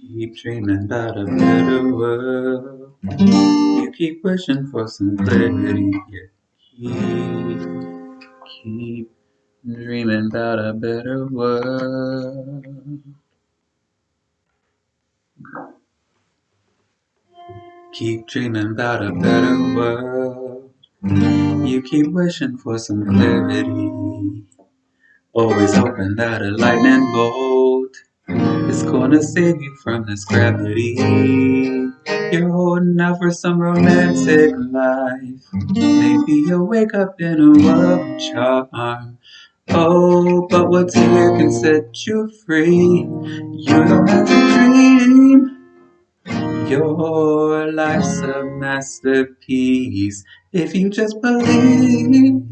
Keep dreaming about a better world. You keep wishing for some clarity. Yeah. Keep, keep dreaming about a better world. Keep dreaming about a better world. You keep wishing for some clarity. Always hoping that a lightning bolt is gonna save you from this gravity. You're holding out for some romantic life. Maybe you'll wake up in a world of charm. Oh, but what's here can set you free. You don't have to dream. Your life's a masterpiece if you just believe.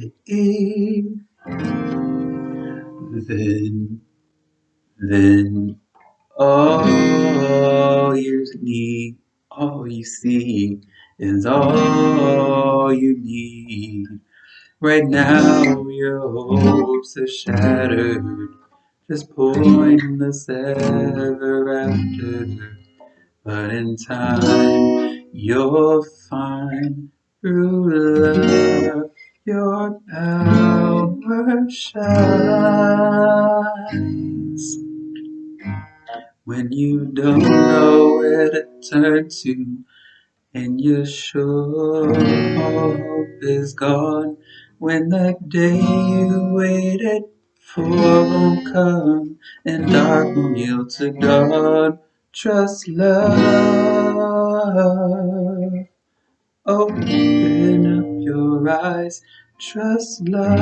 Then, then all you need, all you see is all you need. Right now your hopes are shattered, just pointless ever after. But in time you'll find through love your power shines. When you don't know where to turn to, and you're sure hope is gone, when that day you waited for won't come, and dark will yield to dawn, trust love. Open up your eyes, trust love.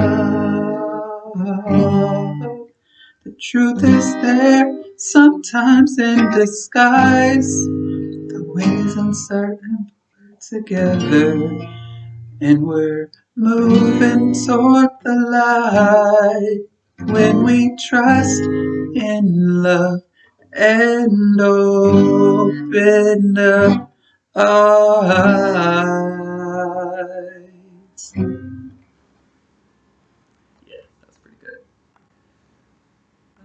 The truth is there, sometimes in disguise. The wings uncertain, together, and we're moving toward the light. When we trust in love and open up our eyes.